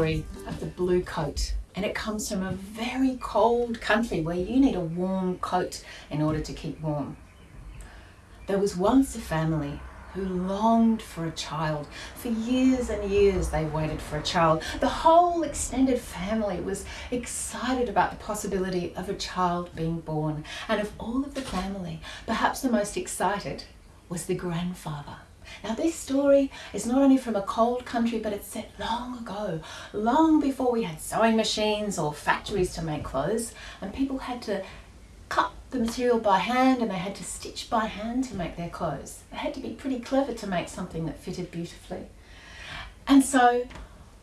story of the blue coat and it comes from a very cold country where you need a warm coat in order to keep warm. There was once a family who longed for a child. For years and years they waited for a child. The whole extended family was excited about the possibility of a child being born. And of all of the family, perhaps the most excited was the grandfather. Now this story is not only from a cold country, but it's set long ago, long before we had sewing machines or factories to make clothes, and people had to cut the material by hand and they had to stitch by hand to make their clothes. They had to be pretty clever to make something that fitted beautifully. And so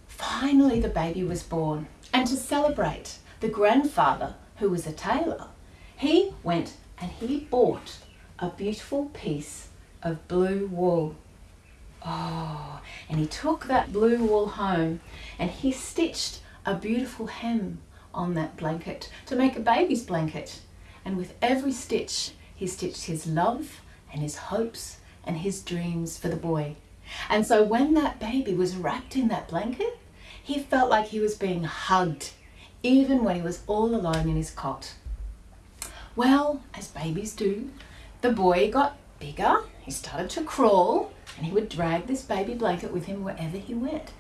finally the baby was born. And to celebrate, the grandfather, who was a tailor, he went and he bought a beautiful piece of blue wool. Oh, and he took that blue wool home and he stitched a beautiful hem on that blanket to make a baby's blanket. And with every stitch, he stitched his love and his hopes and his dreams for the boy. And so when that baby was wrapped in that blanket, he felt like he was being hugged, even when he was all alone in his cot. Well, as babies do, the boy got bigger, he started to crawl, and he would drag this baby blanket with him wherever he went.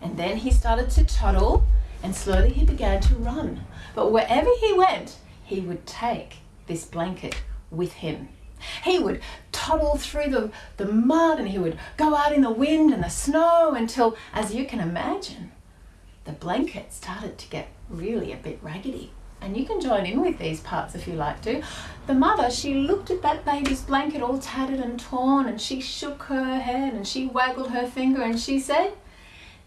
And then he started to toddle, and slowly he began to run. But wherever he went, he would take this blanket with him. He would toddle through the, the mud and he would go out in the wind and the snow until, as you can imagine, the blanket started to get really a bit raggedy and you can join in with these parts if you like to. The mother, she looked at that baby's blanket all tattered and torn and she shook her head and she waggled her finger and she said,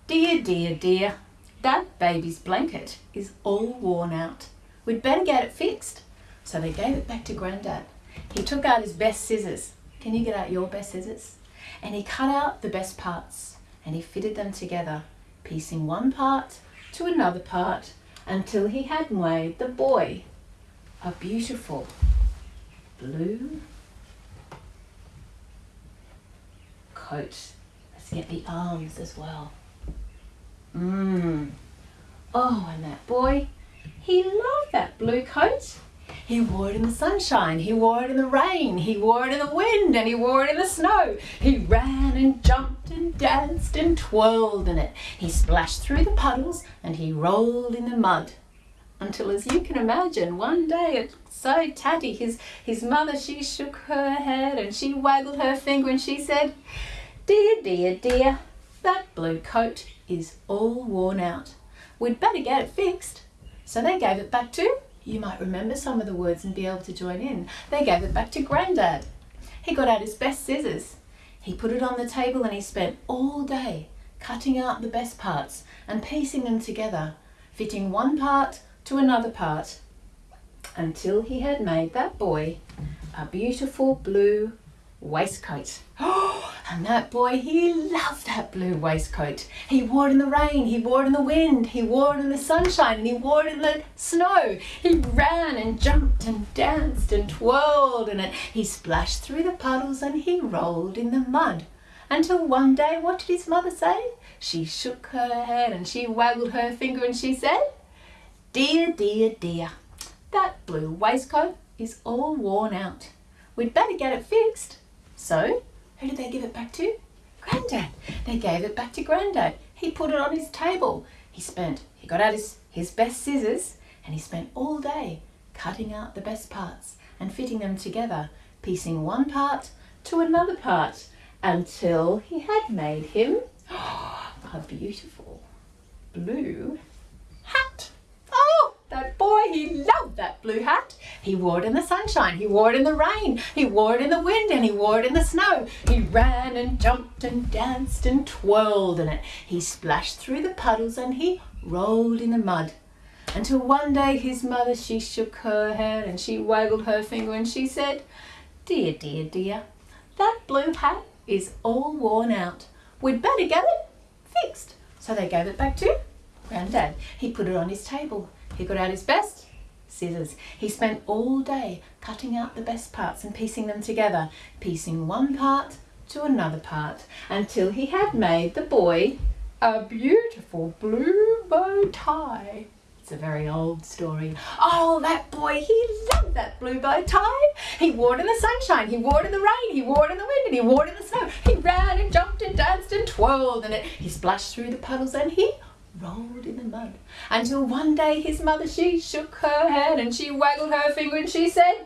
Dear, dear, dear, that baby's blanket is all worn out. We'd better get it fixed. So they gave it back to Grandad. He took out his best scissors. Can you get out your best scissors? And he cut out the best parts and he fitted them together, piecing one part to another part until he had made the boy a beautiful blue coat. Let's get the arms as well. Mmm. Oh, and that boy, he loved that blue coat. He wore it in the sunshine, he wore it in the rain, he wore it in the wind, and he wore it in the snow. He ran and jumped danced and twirled in it. He splashed through the puddles and he rolled in the mud. Until, as you can imagine, one day it so tatty, his, his mother, she shook her head and she waggled her finger and she said, Dear, dear, dear, that blue coat is all worn out. We'd better get it fixed. So they gave it back to you might remember some of the words and be able to join in. They gave it back to Grandad. He got out his best scissors. He put it on the table and he spent all day cutting out the best parts and piecing them together, fitting one part to another part, until he had made that boy a beautiful blue waistcoat. and that boy, he loved that blue waistcoat. He wore it in the rain, he wore it in the wind, he wore it in the sunshine, and he wore it in the snow. He ran and jumped and danced and twirled in it. He splashed through the puddles and he rolled in the mud. Until one day, what did his mother say? She shook her head and she waggled her finger and she said, Dear, dear, dear, that blue waistcoat is all worn out. We'd better get it fixed. So, who did they give it back to? Grandad. They gave it back to Grandad. He put it on his table. He spent, he got out his, his best scissors and he spent all day cutting out the best parts and fitting them together, piecing one part to another part until he had made him a beautiful blue hat. Oh, that boy, he loved that blue hat. He wore it in the sunshine, he wore it in the rain, he wore it in the wind, and he wore it in the snow. He ran and jumped and danced and twirled in it. He splashed through the puddles and he rolled in the mud. Until one day his mother, she shook her head and she waggled her finger and she said, Dear, dear, dear, that blue hat is all worn out. We'd better get it fixed. So they gave it back to Granddad. He put it on his table. He got out his best scissors. He spent all day cutting out the best parts and piecing them together, piecing one part to another part, until he had made the boy a beautiful blue bow tie. It's a very old story. Oh, that boy, he loved that blue bow tie. He wore it in the sunshine, he wore it in the rain, he wore it in the wind, and he wore it in the snow. He ran and jumped and danced and twirled in it. He splashed through the puddles and he rolled in the mud. Until one day his mother, she shook her head and she waggled her finger and she said,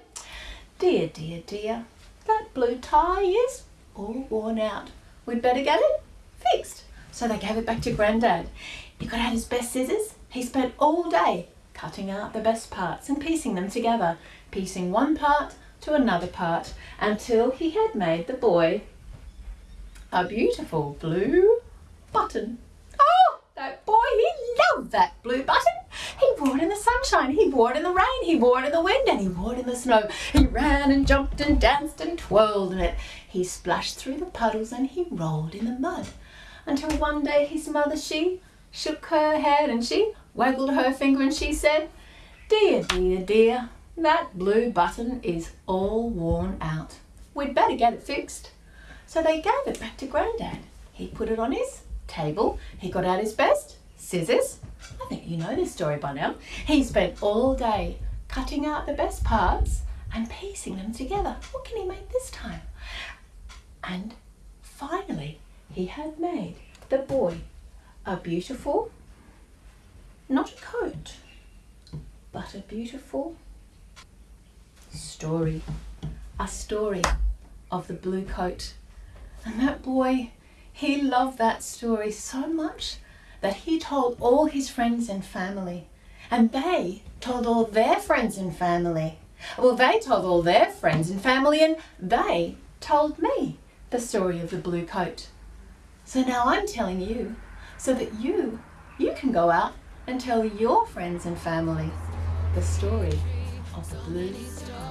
Dear, dear, dear, that blue tie is all worn out. We'd better get it fixed. So they gave it back to Grandad. He got out his best scissors he spent all day cutting out the best parts and piecing them together, piecing one part to another part until he had made the boy a beautiful blue button. Loved that blue button. He wore it in the sunshine, he wore it in the rain, he wore it in the wind, and he wore it in the snow. He ran and jumped and danced and twirled in it. He splashed through the puddles and he rolled in the mud. Until one day his mother, she shook her head and she waggled her finger and she said, Dear, dear, dear, that blue button is all worn out. We'd better get it fixed. So they gave it back to Grandad. He put it on his table. He got out his best scissors. I think you know this story by now. He spent all day cutting out the best parts and piecing them together. What can he make this time? And finally, he had made the boy a beautiful, not a coat, but a beautiful story. A story of the blue coat. And that boy, he loved that story so much that he told all his friends and family. And they told all their friends and family. Well, they told all their friends and family, and they told me the story of the blue coat. So now I'm telling you so that you, you can go out and tell your friends and family the story of the blue star.